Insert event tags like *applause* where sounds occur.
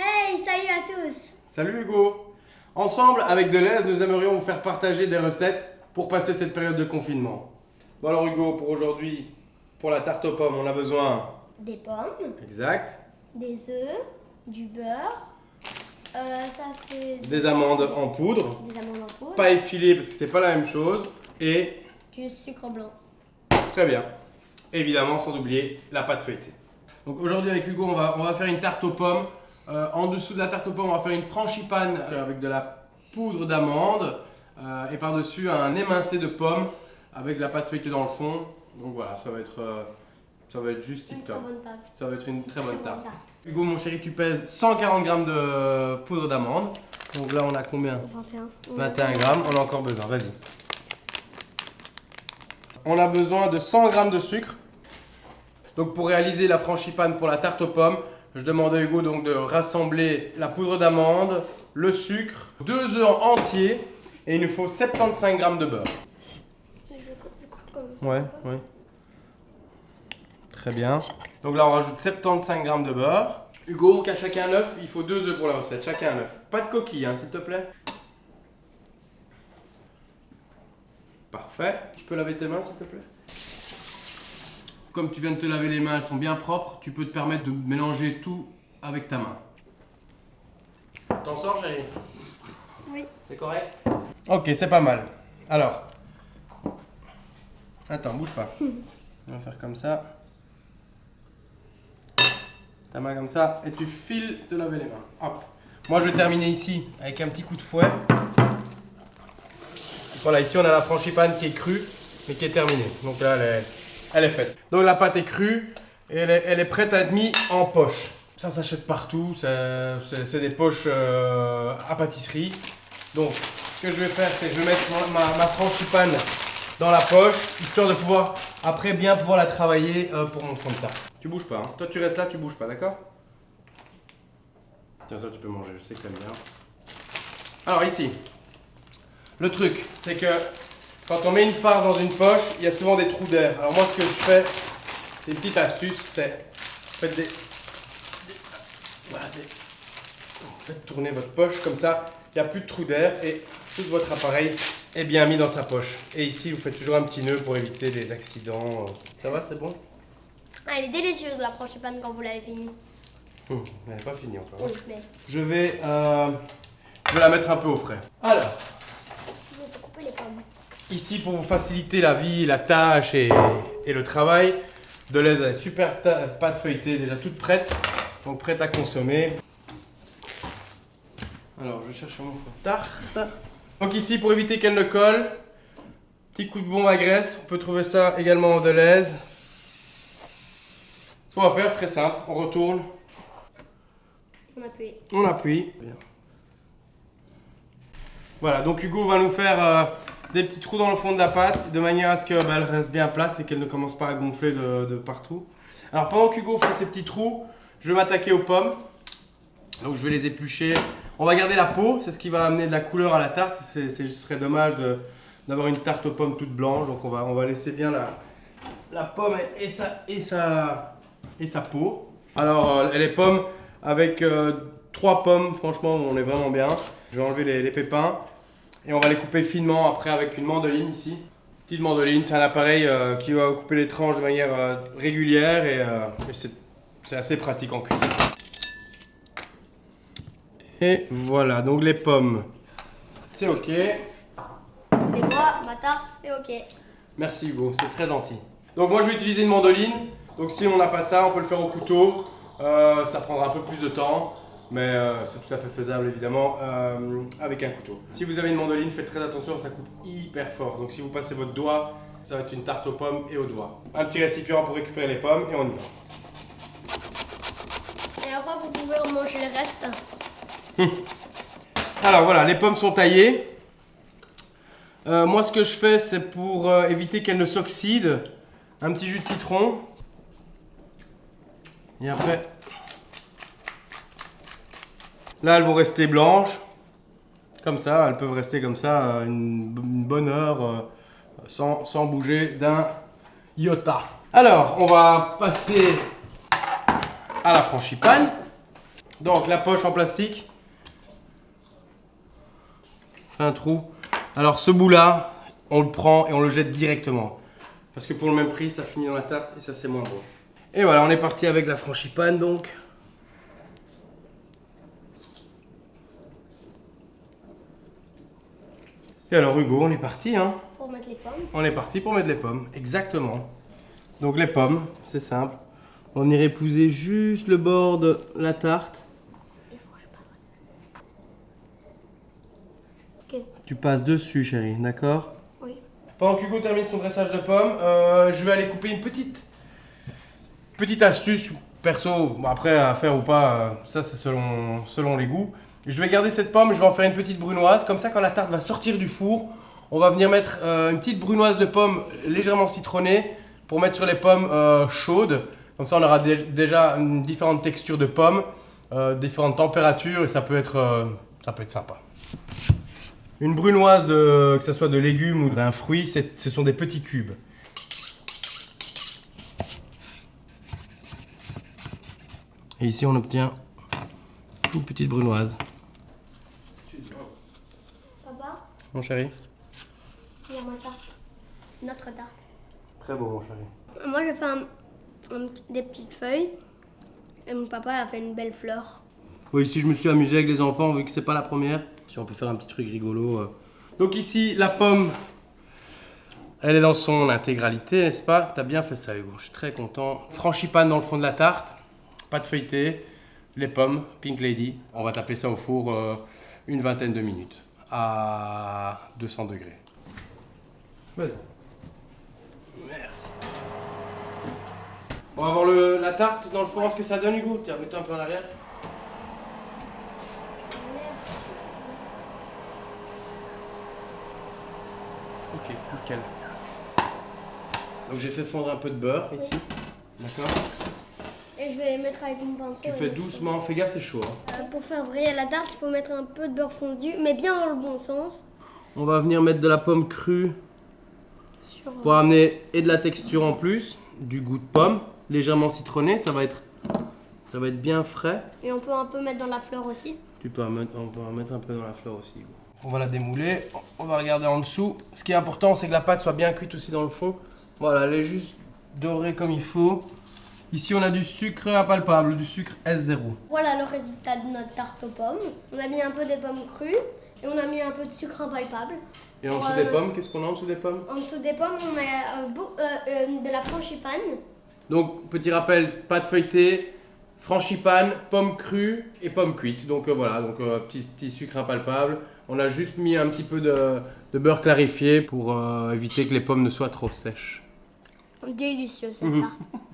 Hey, salut à tous Salut Hugo Ensemble, avec Deleuze, nous aimerions vous faire partager des recettes pour passer cette période de confinement. Bon alors Hugo, pour aujourd'hui, pour la tarte aux pommes, on a besoin... Des pommes, Exact. des œufs, du beurre, euh, ça c'est Des amandes en poudre, des amandes en poudre, pas effilées parce que c'est pas la même chose, et du sucre blanc. très bien, évidemment sans oublier la pâte feuilletée. Donc aujourd'hui avec Hugo, on va, on va faire une tarte aux pommes. Euh, en dessous de la tarte aux pommes, on va faire une frangipane euh, avec de la poudre d'amande euh, et par-dessus un émincé de pommes avec de la pâte feuilletée dans le fond. Donc voilà, ça va être, euh, ça va être juste Une tip top. Ça va être une très bonne tarte. tarte. Hugo, mon chéri, tu pèses 140 grammes de poudre d'amande. Donc là, on a combien 21. 21 grammes, on a encore besoin, vas-y. On a besoin de 100 grammes de sucre. Donc pour réaliser la frangipane pour la tarte aux pommes, je demande à Hugo donc de rassembler la poudre d'amande, le sucre, deux œufs entiers et il nous faut 75 grammes de beurre. Je coupe, je coupe comme ça. Ouais, ouais. Très bien. Donc là, on rajoute 75 grammes de beurre. Hugo, qu'à chacun un œuf, il faut deux œufs pour la recette. Chacun un œuf. Pas de coquille, hein, s'il te plaît. Parfait. Tu peux laver tes mains, s'il te plaît? Comme tu viens de te laver les mains, elles sont bien propres, tu peux te permettre de mélanger tout avec ta main. T'en sors, chérie Oui. C'est correct Ok, c'est pas mal. Alors. Attends, bouge pas. On va faire comme ça. Ta main comme ça. Et tu files te laver les mains. Hop. Moi, je vais terminer ici avec un petit coup de fouet. Voilà, ici on a la frangipane qui est crue, mais qui est terminée. Donc là, elle est, elle est faite. Donc la pâte est crue et elle est, elle est prête à être mise en poche. Ça s'achète partout, c'est des poches euh, à pâtisserie. Donc, ce que je vais faire, c'est que je vais mettre ma, ma, ma frangipane dans la poche, histoire de pouvoir, après, bien pouvoir la travailler euh, pour mon fond de tarte. Tu bouges pas, hein. Toi, tu restes là, tu bouges pas, d'accord? Tiens, ça, tu peux manger, je sais que t'aimes bien. Alors, ici, le truc, c'est que quand on met une farce dans une poche, il y a souvent des trous d'air. Alors, moi, ce que je fais, c'est une petite astuce, c'est faites des, des- voilà, des- faites tourner votre poche comme ça, il n'y a plus de trou d'air et tout votre appareil est bien mis dans sa poche. Et ici, vous faites toujours un petit nœud pour éviter des accidents. Ça va, c'est bon? Ah, elle est délicieuse la frangipane quand vous l'avez finie. Hum, Elle n'est pas fini encore. Oui, mais Je vais, euh, je vais la mettre un peu au frais. Alors, je vais couper les pommes. Ici pour vous faciliter la vie, la tâche et, et le travail, Deleuze a une super pâte feuilletée déjà toute prête, donc prête à consommer. Alors, je cherche mon tarte. Donc ici, pour éviter qu'elle ne colle, petit coup de bombe à graisse, on peut trouver ça également en Deleuze. Ce qu'on va faire, très simple, on retourne, On appuie. on appuie. Voilà, donc Hugo va nous faire euh, des petits trous dans le fond de la pâte de manière à ce qu'elle reste bien plate et qu'elle ne commence pas à gonfler de, de partout. Alors pendant qu'Hugo fait ces petits trous, je vais m'attaquer aux pommes. Donc je vais les éplucher. On va garder la peau, c'est ce qui va amener de la couleur à la tarte. C'est, ce serait dommage d'avoir une tarte aux pommes toute blanche. Donc on va, on va laisser bien la, la pomme et sa, et, sa, et sa peau. Alors euh, les pommes avec euh, trois pommes, franchement on est vraiment bien. Je vais enlever les pépins et on va les couper finement après avec une mandoline ici. Petite mandoline, c'est un appareil euh, qui va couper les tranches de manière euh, régulière et, euh, et c'est c'est assez pratique en cuisine. Et voilà, donc les pommes, c'est ok. Et moi, ma tarte, c'est ok. Merci Hugo, c'est très gentil. Donc moi je vais utiliser une mandoline. Donc si on n'a pas ça, on peut le faire au couteau. Euh, ça prendra un peu plus de temps, mais euh, c'est tout à fait faisable évidemment euh, avec un couteau. Si vous avez une mandoline, faites très attention, ça coupe hyper fort. Donc si vous passez votre doigt, ça va être une tarte aux pommes et aux doigts. Un petit récipient pour récupérer les pommes et on y va. Et après, vous pouvez en manger le reste. Alors voilà, les pommes sont taillées. Euh, moi, ce que je fais, c'est pour éviter qu'elles ne s'oxydent, un petit jus de citron. Et après, là, elles vont rester blanches. Comme ça, elles peuvent rester comme ça euh, une, bonne heure euh, sans, bouger d'un iota. Alors, on va passer à la frangipane. Donc la poche en plastique. Fait un trou. Alors ce bout là, on le prend et on le jette directement. Parce que pour le même prix, ça finit dans la tarte et ça c'est moins bon. Et voilà, on est parti avec la frangipane donc. Et alors Hugo, on est parti hein Pour mettre les pommes. On est parti pour mettre les pommes, exactement. Donc les pommes, c'est simple. On irait épouser juste le bord de la tarte. Tu passes dessus, chérie, d'accord? Oui. Pendant qu'Hugo termine son dressage de pommes, euh, je vais aller couper une petite petite astuce perso. Bon, après à faire ou pas, euh, ça c'est selon selon les goûts. Je vais garder cette pomme, je vais en faire une petite brunoise. Comme ça, quand la tarte va sortir du four, on va venir mettre euh, une petite brunoise de pommes légèrement citronnée pour mettre sur les pommes euh, chaudes. Comme ça, on aura dé- déjà une différente texture de pommes, euh, différentes températures et ça peut être ça peut être sympa. Une brunoise, de, que ce soit de légumes ou d'un fruit, ce sont des petits cubes. Et ici, on obtient une petite brunoise. Papa, Mon chéri il y a ma tarte. Notre tarte. Très beau, mon chéri. Moi, j'ai fait un- un petit- des petites feuilles. Et mon papa a fait une belle fleur. Oui, ici, je me suis amusé avec les enfants, vu que c'est pas la première. Si on peut faire un petit truc rigolo. euh. Donc ici, la pomme, elle est dans son intégralité, n'est-ce pas? T'as bien fait ça, Hugo. Je suis très content. Frangipane dans le fond de la tarte, pas de feuilleté, les pommes, Pink Lady. On va taper ça au four euh, une vingtaine de minutes à 200 degrés. Vas-y. Merci. On va voir le- la tarte dans le four, ce que ça donne, Hugo. Tiens, mets-toi un peu en arrière. Ok, nickel. Donc j'ai fait fondre un peu de beurre ici. D'accord Et je vais mettre avec mon pinceau. Tu fais mettre- doucement, fais gaffe, c'est chaud. hein. Euh, pour faire briller la tarte, il faut mettre un peu de beurre fondu, mais bien dans le bon sens. On va venir mettre de la pomme crue Sur, pour amener et de la texture en plus, du goût de pomme, légèrement citronné, ça va être, ça va être bien frais. Et on peut un peu mettre dans la fleur aussi. Tu peux en mettre, on peut en mettre un peu dans la fleur aussi. On va la démouler, on va regarder en dessous. Ce qui est important, c'est que la pâte soit bien cuite aussi dans le fond. Voilà, elle est juste dorée comme il faut. Ici, on a du sucre impalpable, du sucre S0. Voilà le résultat de notre tarte aux pommes. On a mis un peu des pommes crues et on a mis un peu de sucre impalpable. Et en dessous des pommes, qu'est-ce qu'on a en dessous des pommes? En dessous des pommes, on met euh, beau- euh, euh, de la frangipane. Donc, petit rappel, pâte feuilletée, frangipane, pommes crues et pommes cuites. Donc voilà, donc petit, petit sucre impalpable. On a juste mis un petit peu de, de beurre clarifié pour éviter que les pommes ne soient trop sèches. Délicieux cette Mhm. tarte. *laughs*